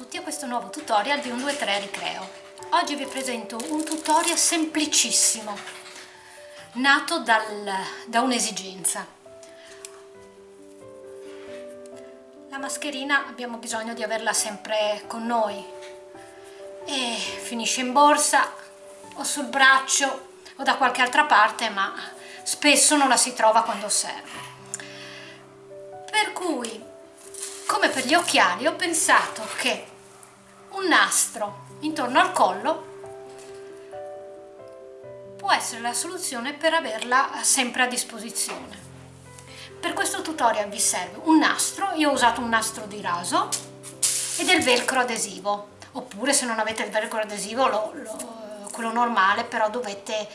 tutti a questo nuovo tutorial di 123 Ricreo. Oggi vi presento un tutorial semplicissimo, nato dal, da un'esigenza. La mascherina abbiamo bisogno di averla sempre con noi e finisce in borsa o sul braccio o da qualche altra parte ma spesso non la si trova quando serve. Per cui come per gli occhiali ho pensato che un nastro intorno al collo può essere la soluzione per averla sempre a disposizione. Per questo tutorial vi serve un nastro, io ho usato un nastro di raso e del velcro adesivo, oppure se non avete il velcro adesivo lo, lo, quello normale però dovete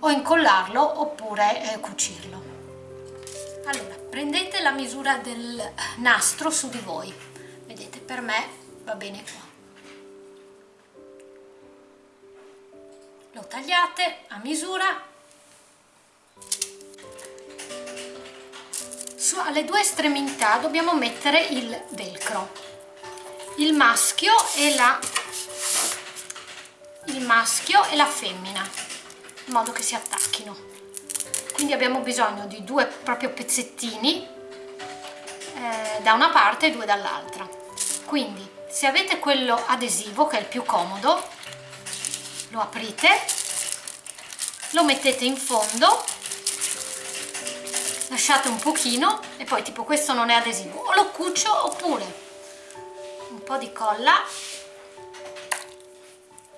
o incollarlo oppure eh, cucirlo. Allora, prendete la misura del nastro su di voi vedete per me va bene qua tagliate a misura. Su alle due estremità dobbiamo mettere il velcro. Il maschio e la il maschio e la femmina in modo che si attacchino. Quindi abbiamo bisogno di due proprio pezzettini eh, da una parte e due dall'altra. Quindi se avete quello adesivo che è il più comodo lo aprite lo mettete in fondo lasciate un pochino e poi tipo questo non è adesivo o lo cucio oppure un po' di colla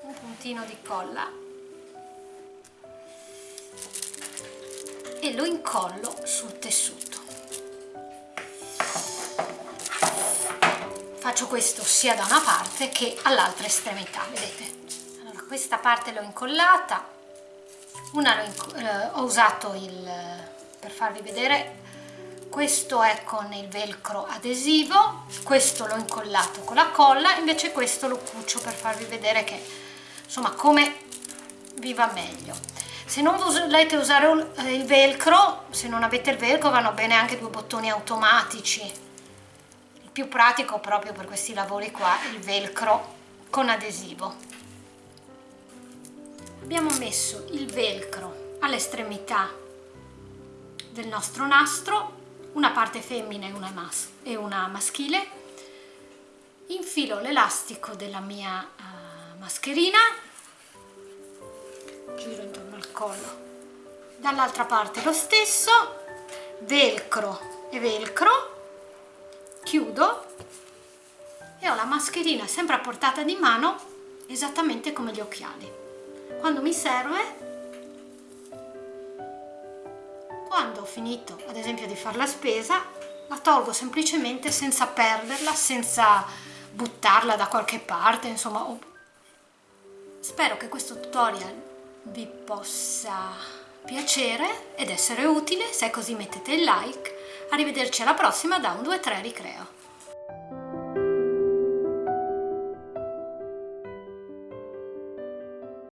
un puntino di colla e lo incollo sul tessuto. Faccio questo sia da una parte che all'altra estremità vedete? Allora questa parte l'ho incollata una eh, ho usato il per farvi vedere. Questo è con il velcro adesivo questo l'ho incollato con la colla invece questo lo cucio per farvi vedere che insomma come vi va meglio. Se non volete usare il velcro se non avete il velcro vanno bene anche due bottoni automatici. Il più pratico proprio per questi lavori qua il velcro con adesivo abbiamo messo il velcro all'estremità del nostro nastro una parte femmina e una, mas e una maschile. Infilo l'elastico della mia uh, mascherina. Giro intorno collo. Dall'altra parte lo stesso. Velcro e velcro. Chiudo. E ho la mascherina sempre a portata di mano esattamente come gli occhiali quando mi serve quando ho finito ad esempio di fare la spesa la tolgo semplicemente senza perderla senza buttarla da qualche parte insomma spero che questo tutorial vi possa piacere ed essere utile, se è così mettete il like. Arrivederci alla prossima da un 2-3 Ricreo.